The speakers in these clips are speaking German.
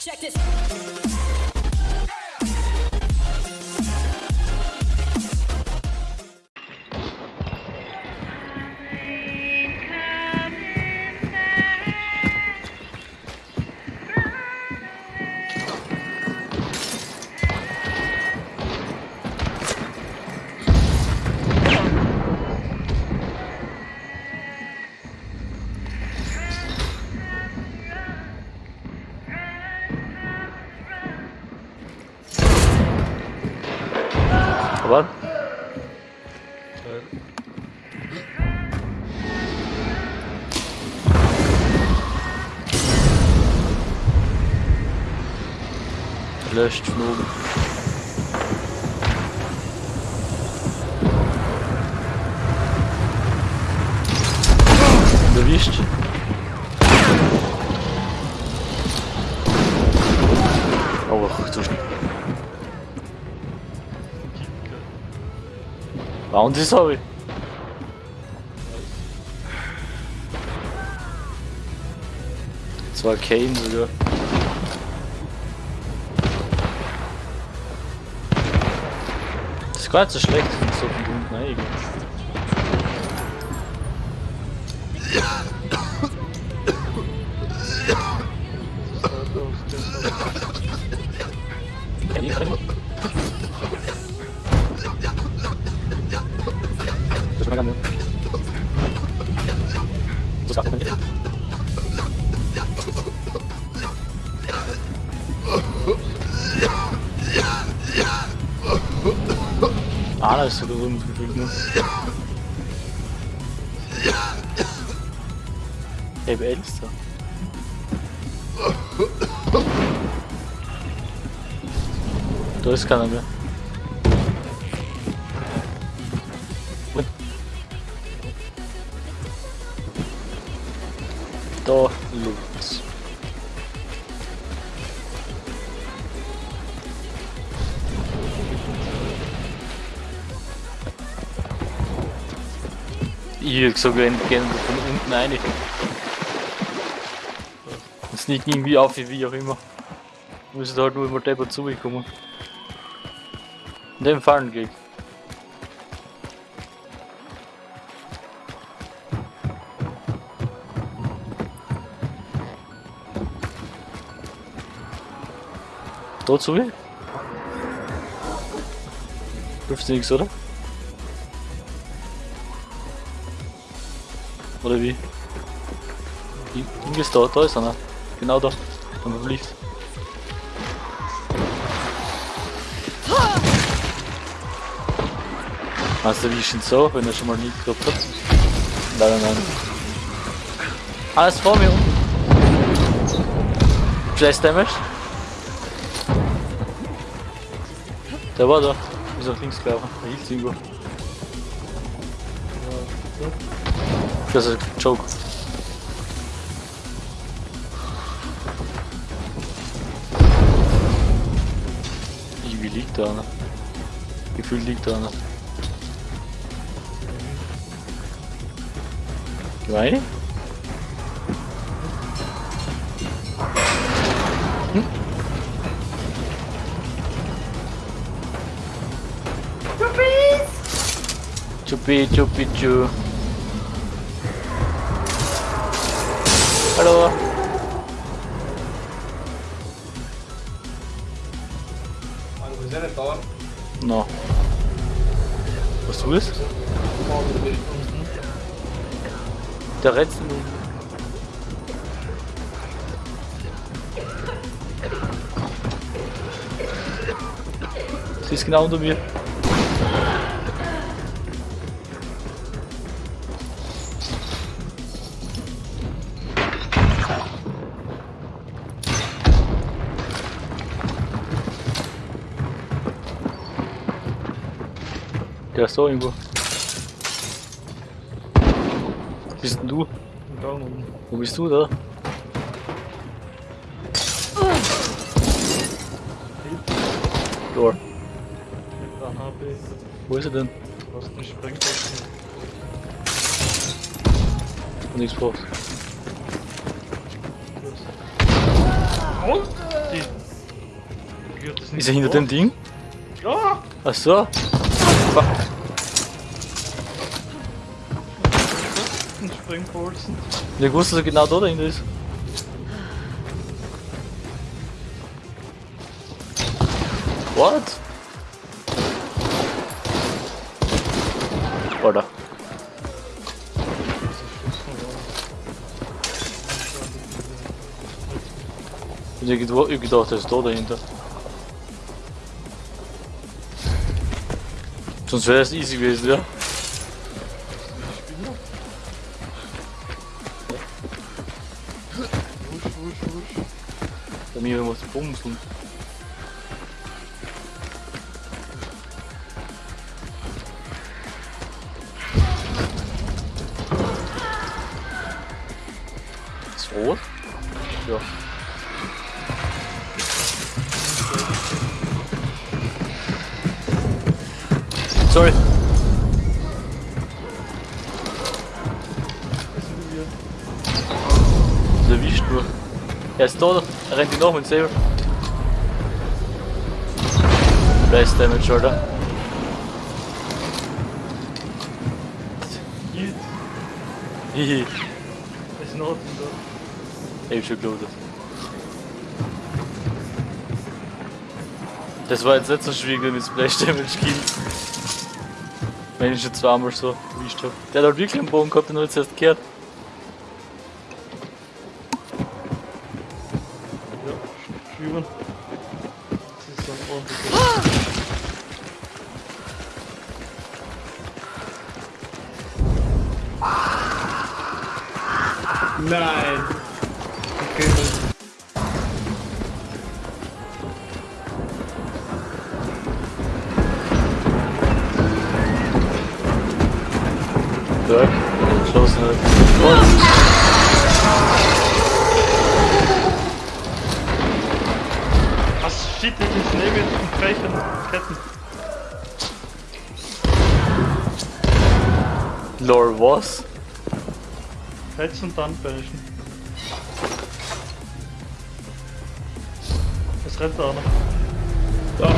Check this. Von oben. Erwischt. Oh, zu schnell. Bounty, sorry. Das war Kane sogar. Das ist gar nicht so schlecht, so von unten eigentlich. É Elsa. Dois caramba. Sogar gerne von unten rein. Das liegt irgendwie auf, wie auch immer. Muss halt nur immer deppert zugekommen. In dem Fallen geht. Dort zu? Hilft nichts, oder? Oder wie? Wie ist da? Da ist einer. Genau da. Wenn man fliegt. Meinst du, wie ist denn so, wenn er schon mal nie gehabt hat? Nein, nein, nein. Alles vor mir unten. Flash Damage. Der war da. Ist nach links gelaufen. Er hielt irgendwo. Das ist ein Joke. Wie liegt da einer? Gefühlt liegt da einer. Gemein? Chupi chupi chu. Hallo. Also wir sind nicht da. No. Was du bist? Der Rätsel. Sie ist genau unter mir. Der ist da irgendwo. Bist denn du? Da oben. Wo bist du da? Door. Wo ist er denn? was einen Sprengstoff. Nichts braucht. Ist er hinter dem Ding? Ja! Ach so. Fuck. Ein Springbolzen. Ich wusste, dass er genau da dahinter ist. What? Oder? Ich hab gedacht, ich Sonst wäre es easy gewesen, ja? Bei mir muss bumsen. Sorry. Der erwischt nur. Er ist da, er rennt ihn nach und selber. Blast Damage, Alter. Hihi, Ist noch da. ich hab schon geloadet. Das war jetzt nicht so schwierig mit Splash Damage Kills. Wenn ich schon zweimal so erwischt hab. Der hat halt wirklich einen Bogen gehabt, den hat jetzt erst gehört. Ja, schwimmen. Das ist so ein ordentlicher. Nein! Okay, was? Fetz und dann bashen. Es rennt da noch. Da.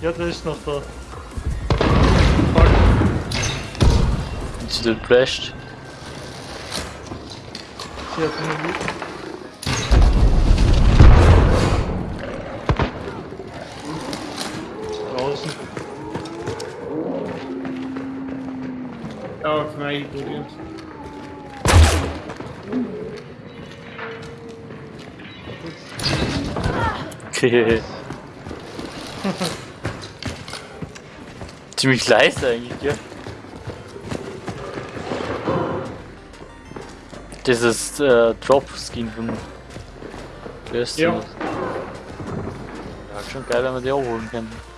Ja, der ist noch da. Fuck. Und sie dort Sie hat einen Loot. Draußen. Ja, voor mij ignoriert. Okay. Ziemlich leise eigentlich, ja. Ist äh, Drop-Skin von Destiny. Ja. Ja, schon geil, wenn wir die auch holen können.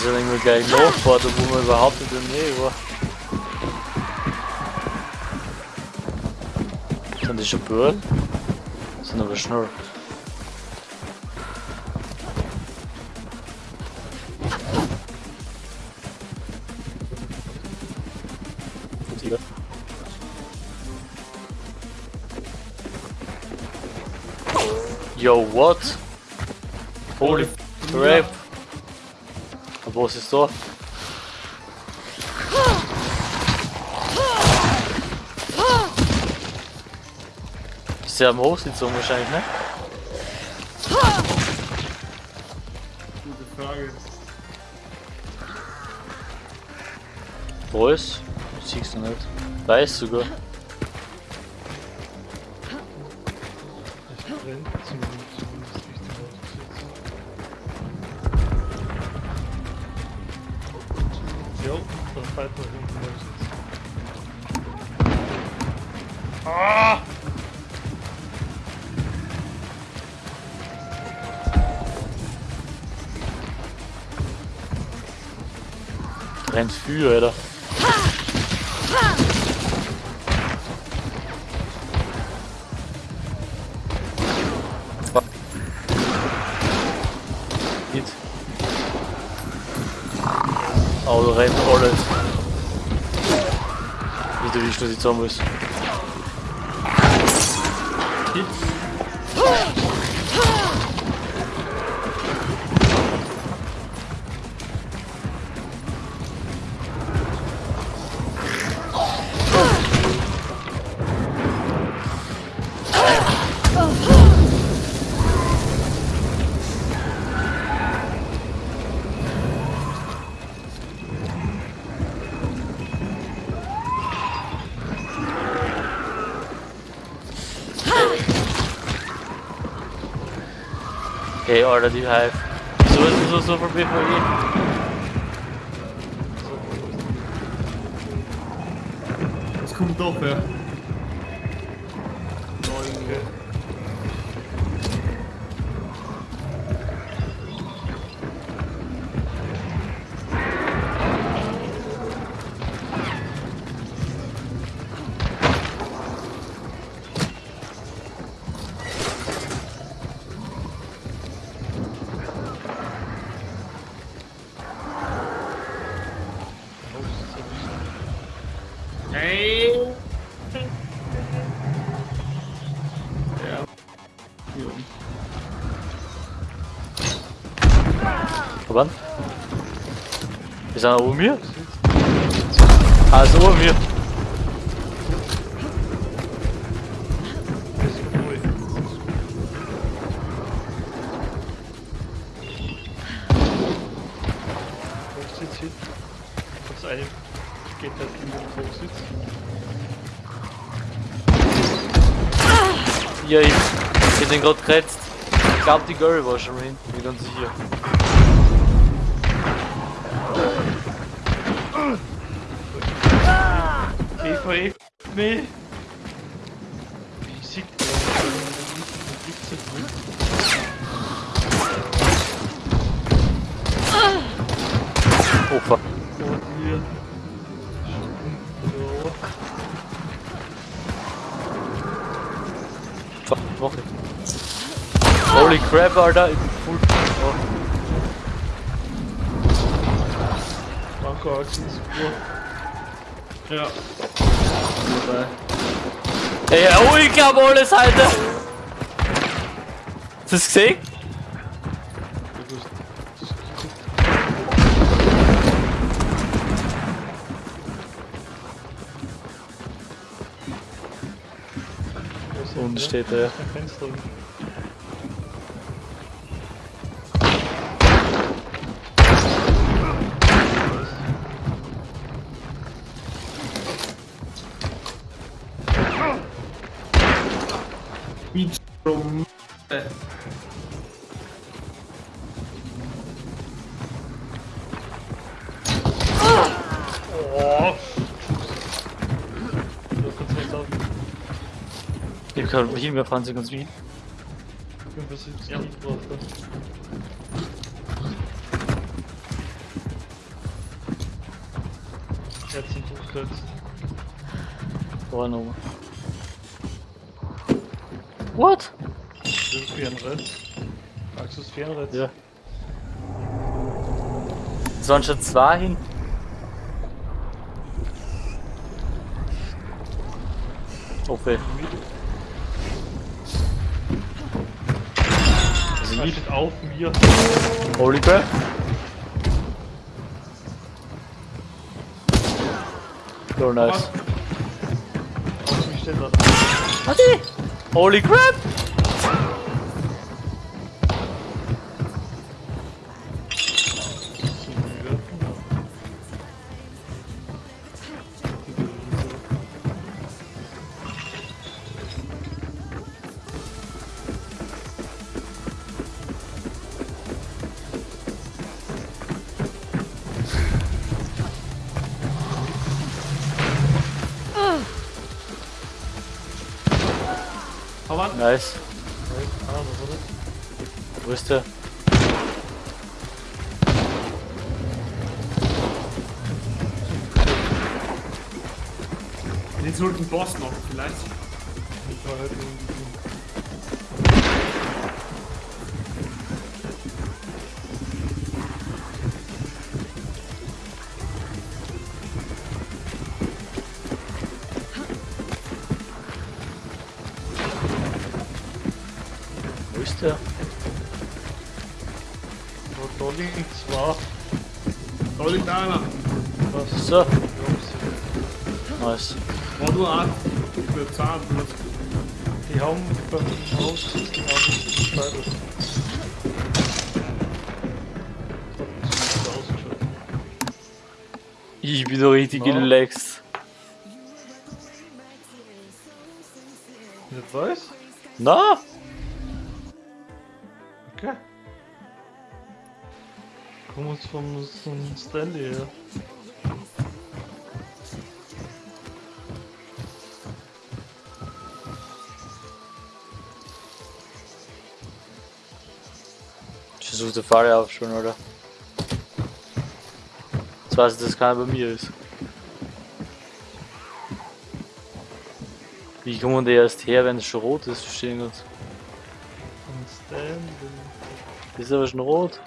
Die sind irgendwie gleich nachgefahren, wo man überhaupt nicht in der Nähe war. Sind die schon Böhren? Sind aber schnell. Yo, what? Holy crap! Was ist da? Ist der am Hochsitzung wahrscheinlich, ne? Gute Frage. Wo ist? Siehst du nicht. Weiß sogar. Ah! Rennt für, Alter. Auto rennt alles. Wie du wie du die Zombies. Okay, Alter, die Hive. Wieso ist es so so von BVE? Es kommt doch, ja. Wir sind oben hier? Ah, ist oben. Ist. Das eine geht halt in den Hochsitz. Ja, ich, hab den gerade geretzt. Ich glaub, die Girl war schon hin. Bin ganz sicher. PvE. Nee. Das nicht? Oh fuck. Ich. Holy crap, Alter. Ich bin full. Oh. Marco Axel ist gut. Ja. Ey, oh, ich glaub alles, Alter. Hast du das gesehen? Unten steht er. Ein Ich kann hin, wir fahren sie ganz wie. 75 ja. Jetzt sind hochkürzt. Vorne oben. What? Das ist Fernrad. Axus Fernrad. Ja. Es waren schon zwei hin. Okay. Steht auf mir. Holy crap. So nice. Er. Holy crap! Nice. Wo ist der? Jetzt holt ein Boss noch, vielleicht. Ich war halt irgendwie. Ist der? Wo da liegen zwei. Da liegt einer. Was? So. Nice. War nur ein. Zahnblut. sie- Die haben beim Haus die haben. Ich bin da richtig Na? relaxed. Nicht weiß? Na? Okay. Kommen uns vom, Stanley her. Ich versuche die Falle auf schon, oder? Jetzt weiß ich, dass keiner bei mir ist. Wie kommen die erst her, wenn es schon rot ist? Verstehen wir uns. Ist aber schon rot.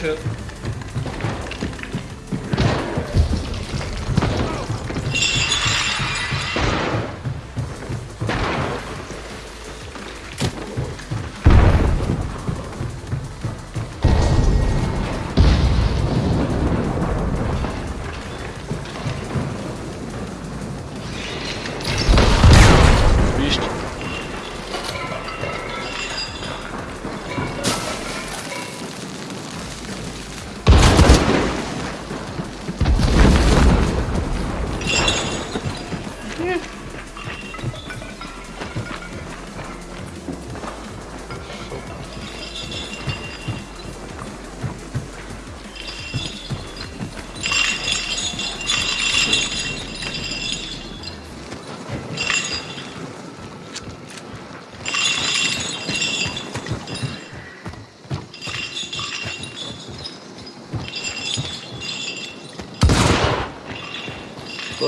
culture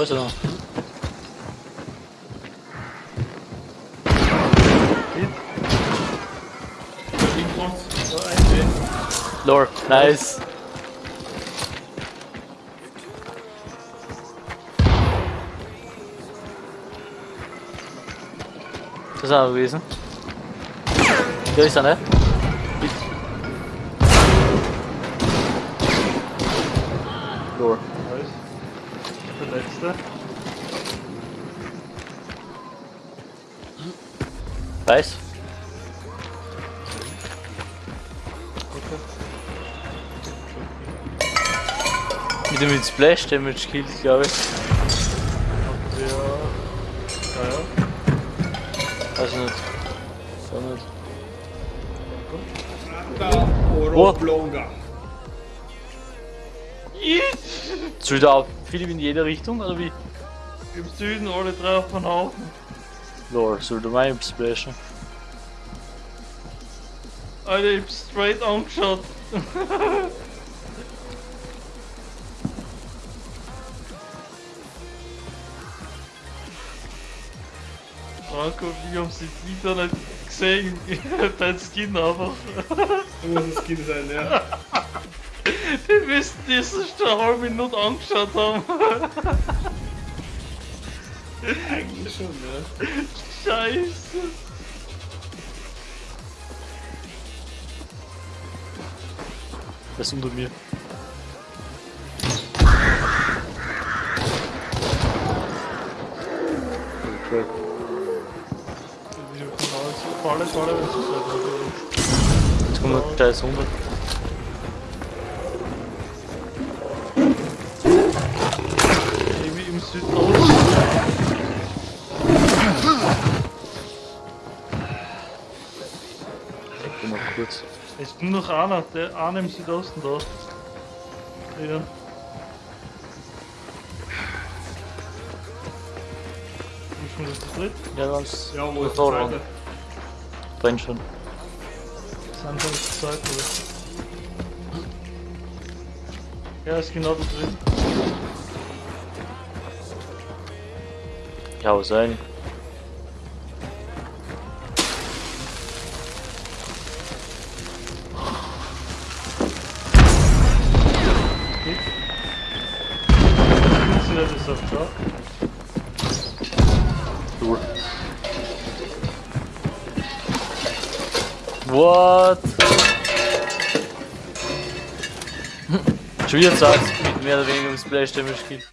Wo ist er noch? Da liegt noch so ein. Lore, nice. Das ist er gewesen. Da ist letzte. Weiß? Okay. Mit dem mit Splash Damage killt, glaube ich. Der. Ja, ja. Weiß nicht. So nicht. Da, Wo? Oblonga. Soll da auch Philipp in jede Richtung oder wie? Im Süden alle drei auf den Haufen. Lore, soll du mein splashen? Alter, ich hab straight angeschaut. Franco und ich haben sie im Internet gesehen. Dein Skin einfach. Muss es Kind sein, ja. Die müssten das schon eine halbe Minute angeschaut haben. Eigentlich schon, ne? Scheiße. Der ist unter mir. Crap. Jetzt kommt der Scheiß 100. Südosten. Ich geh mal kurz. Es ist nur noch einer, der eine im Südosten da. Ist schon das dritt? Ja, ganz. Ja, wo ist da der zweite? Brennt schon. Sind schon zu zweit, oder? Ja, ist genau da drin. Ja, sein? What? Schon wieder sagst mit mehr oder weniger ums Playstation spielen.